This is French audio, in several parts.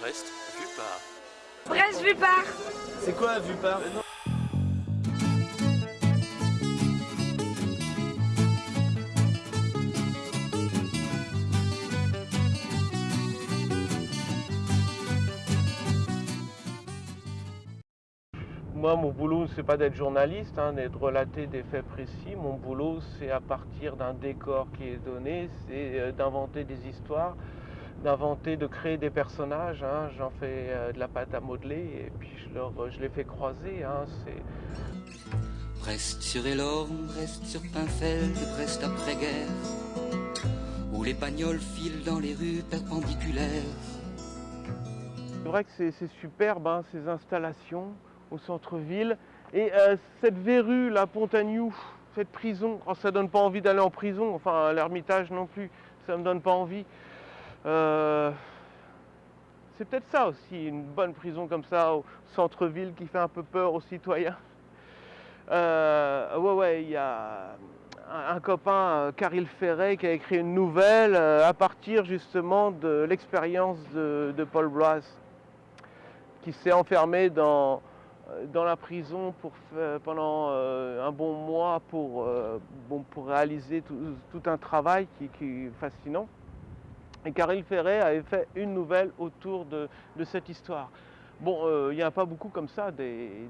Brest, vu par. Brest vu par C'est quoi vu par Moi, mon boulot, c'est pas d'être journaliste, hein, d'être relater des faits précis. Mon boulot, c'est à partir d'un décor qui est donné, c'est euh, d'inventer des histoires, d'inventer, de créer des personnages. hein. J'en fais euh, de la pâte à modeler et puis je, leur, je les fais croiser. hein. C'est Brest sur Elorme, Brest sur Pinfeld, Brest après-guerre, où les bagnoles filent dans les rues perpendiculaires. C'est vrai que c'est c'est superbe, hein, ces installations au centre-ville. Et euh, cette verrue, la Pontagnou, cette prison, oh, ça donne pas envie d'aller en prison, enfin l'Ermitage non plus, ça me donne pas envie. Euh, c'est peut-être ça aussi, une bonne prison comme ça au centre-ville qui fait un peu peur aux citoyens. Euh, ouais, ouais, il y a un, copain, euh, Caril Ferret, qui a écrit une nouvelle euh, à partir justement de l'expérience de, Paul Blas, qui s'est enfermé dans, euh, la prison pendant euh, un bon mois pour, euh, réaliser tout, un travail qui est fascinant. Et Caril Ferret avait fait une nouvelle autour de, cette histoire. Bon, euh, il n'y en a pas beaucoup comme ça, des,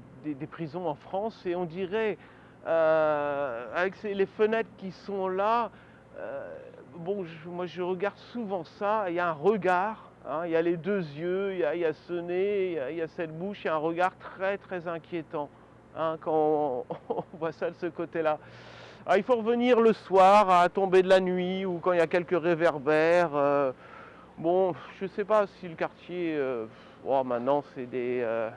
prisons en France, et on dirait, euh, avec les fenêtres qui sont là, euh, bon, moi je regarde souvent ça, il y a un regard, hein, il y a les deux yeux, il y a, ce nez, il y a, cette bouche, il y a un regard très très inquiétant hein, quand on voit ça de ce côté-là. Alors, il faut revenir le soir à tomber de la nuit ou quand il y a quelques réverbères. euh, bon, je ne sais pas si le quartier, euh, oh, maintenant c'est des, euh,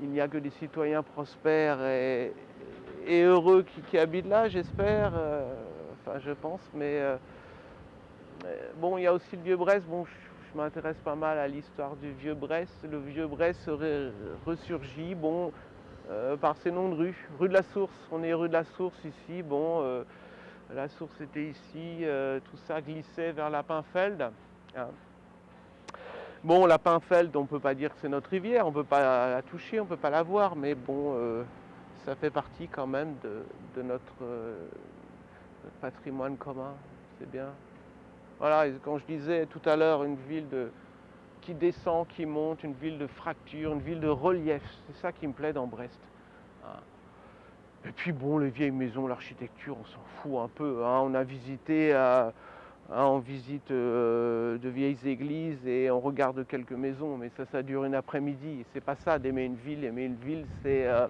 il n'y a que des citoyens prospères et, heureux qui, habitent là, j'espère. euh, enfin, je pense, mais bon, il y a aussi le vieux Brest. Bon, je, m'intéresse pas mal à l'histoire du vieux Brest. Le vieux Brest serait ressurgi. Bon, euh, par ses noms de rue. Rue de la Source, on est rue de la Source ici. Bon, euh, la source était ici, euh, tout ça glissait vers la Pinfeld. hein. Bon, la Pinfeld, on ne peut pas dire que c'est notre rivière, on ne peut pas la toucher, on ne peut pas la voir, mais bon, ça fait partie quand même de, notre, patrimoine commun, c'est bien. Voilà, quand je disais tout à l'heure une ville de, qui descend, qui monte, une ville de fracture, une ville de relief. C'est ça qui me plaît dans Brest. Hein. Et puis bon, les vieilles maisons, l'architecture, on s'en fout un peu. hein. On a visité, euh, hein, on visite euh, de vieilles églises et on regarde quelques maisons, mais ça, ça dure une après-midi. C'est pas ça d'aimer une ville. Aimer une ville, c'est euh,